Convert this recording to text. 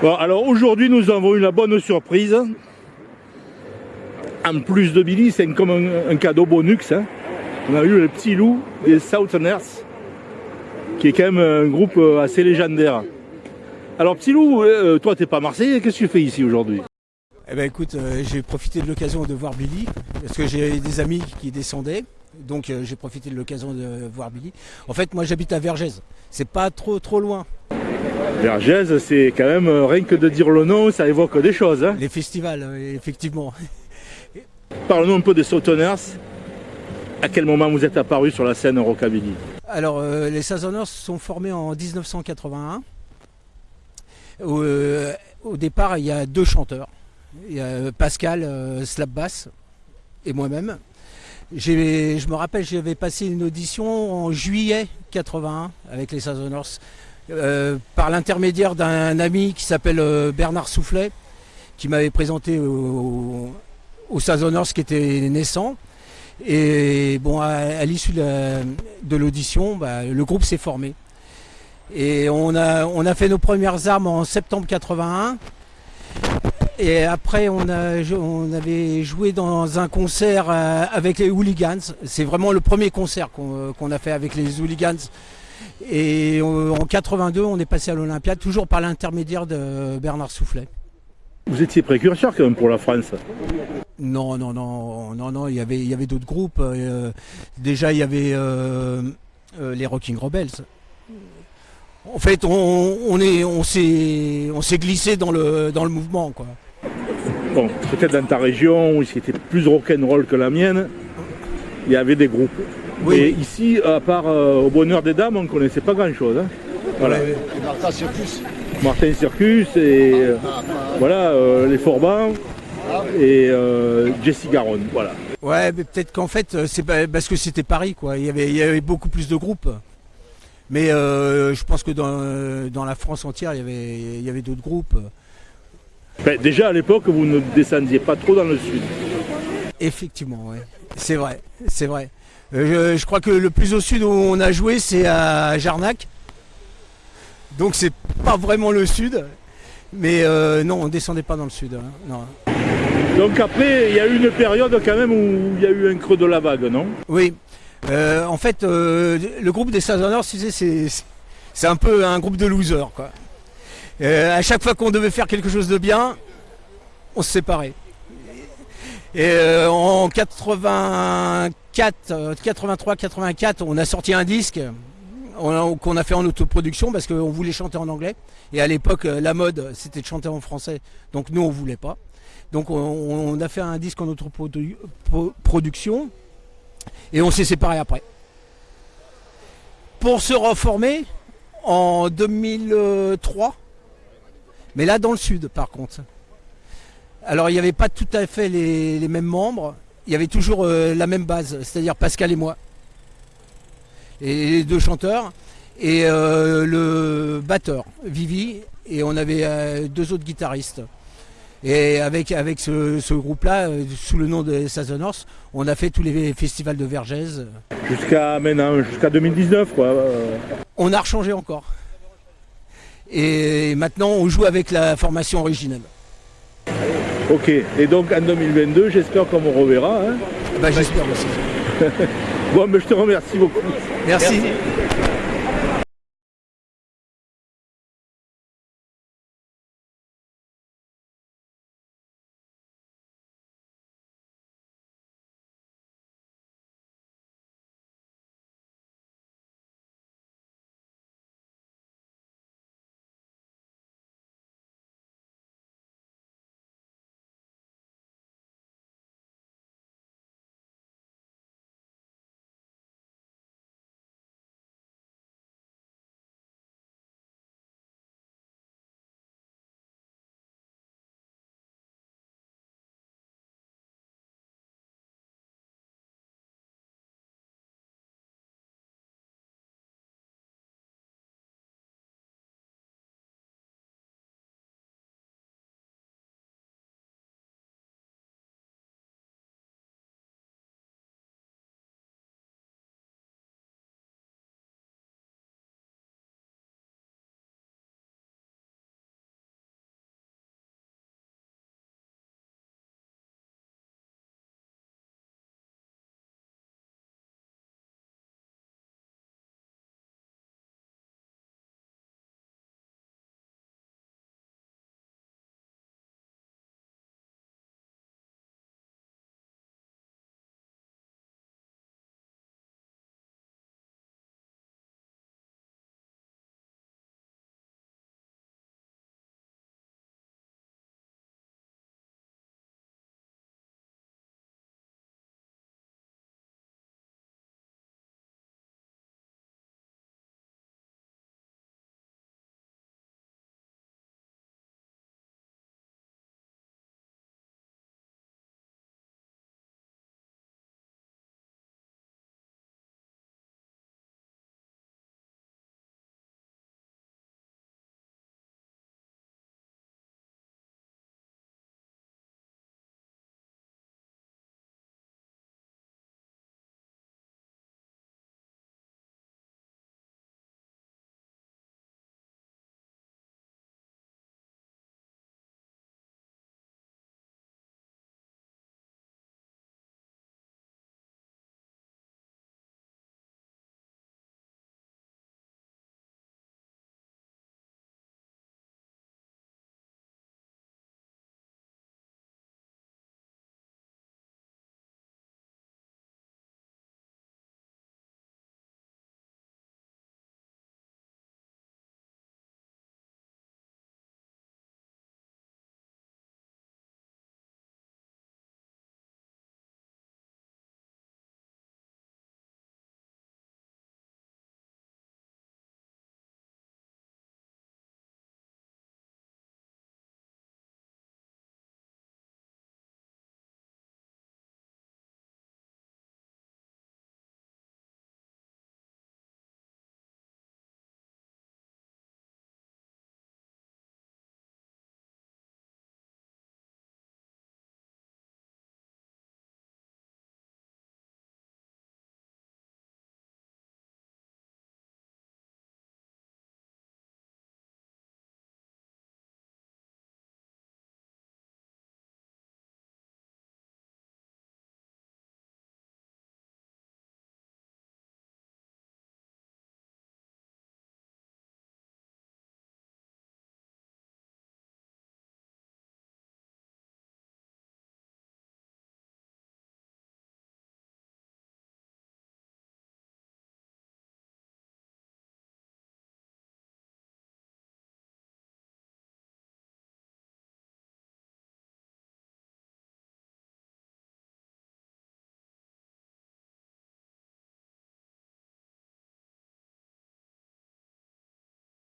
Alors aujourd'hui, nous avons eu la bonne surprise. En plus de Billy, c'est comme un, cadeau bonus. hein. On a eu le petit loup des Southerners, qui est quand même un groupe euh, assez légendaire. Alors, petit loup, euh, toi, t'es pas Marseillais, qu'est-ce que tu fais ici aujourd'hui? Eh ben écoute, euh, j'ai profité de l'occasion de voir Billy, parce que j'ai des amis qui descendaient, donc j'ai profité de l'occasion de voir Billy. En fait, moi j'habite à Vergès, c'est pas trop trop loin. Vergès, c'est quand même, euh, rien que de dire le nom, ça évoque des choses. Hein. Les festivals, euh, effectivement. Parle-nous un peu des Southerners. À quel moment vous êtes apparu sur la scène Rockabilly Alors, euh, les Southerners sont formés en 1981. Au, euh, au départ, il y a deux chanteurs. Il y a Pascal euh, Slap Bass et moi-même. Je me rappelle, j'avais passé une audition en juillet 81 avec les Southerners euh, par l'intermédiaire d'un ami qui s'appelle euh, Bernard Soufflet, qui m'avait présenté au- aux Southerners qui étaient naissants. Et bon, à, l'issue de la- de l'audition, bah, le groupe s'est formé. Et on a, on a fait nos premières armes en septembre 81. Et après, on, a, on avait joué dans un concert euh, avec les Hooligans. C'est vraiment le premier concert qu'on a fait avec les Hooligans. Et en 82, on est passé à l'Olympiade, toujours par l'intermédiaire de Bernard Soufflet. Vous étiez précurseur quand même pour la France. Non, non, non, non, non, il y avait, il y avait d'autres groupes. euh, déjà, il y avait euh, euh, les Rocking Rebels. En fait, on, on est, on s'est, on s'est glissé dans le, dans le mouvement, quoi. Bon, peut-être dans ta région, où c'était plus rock'n'roll que la mienne, il y avait des groupes. Oui. Et ici, à part euh, au bonheur des dames, on ne connaissait pas grand-chose. hein. Voilà. Martin Circus. Martin Circus et euh, voilà euh, les Forbans et euh, Jesse Garonne. Voilà. Ouais, mais peut-être qu'en fait, c'est pas- parce que c'était Paris, quoi. Il y avait, il y avait beaucoup plus de groupes. Mais euh, je pense que dans, dans la France entière, il y avait, il y avait d'autres groupes. Ben, déjà à l'époque, vous ne descendiez pas trop dans le sud. Effectivement, ouais. C'est vrai, c'est vrai. Euh, je, je crois que le plus au sud où on a joué, c'est à Jarnac. Donc c'est pas vraiment le sud. Mais euh, non, on descendait pas dans le sud. hein, non. Donc après, il y a eu une période quand même où il y a eu un creux de la vague, non? Oui. Euh, en fait, le groupe des sais, c'est un peu un groupe de losers, quoi. À chaque fois qu'on devait faire quelque chose de bien, on se séparait. Et en 84, euh, 83, 84, on a sorti un disque qu'on a fait en autoproduction parce qu'on voulait chanter en anglais. Et à l'époque, euh, la mode, c'était de chanter en français. Donc nous, on voulait pas. Donc on, a fait un disque en autoproduction et on s'est séparés après. Pour se reformer en 2003, mais là dans le sud par contre. Alors il n'y avait pas tout à fait les mêmes membres, il y avait toujours euh, la même base, c'est-à-dire Pascal et moi. Et les deux chanteurs et euh, le batteur, Vivi, et on avait euh, deux autres guitaristes. Et avec, avec ce, ce groupe-là, sous le nom de Southerners, on a fait tous les festivals de Vergès. Jusqu'à maintenant, jusqu'à 2019, quoi. On a rechangé encore. Et maintenant, on joue avec la formation originelle. Ok. Et donc en 2022, j'espère qu'on me reverra. hein. Bah, J'espère aussi. Bon, mais je te remercie beaucoup. Merci.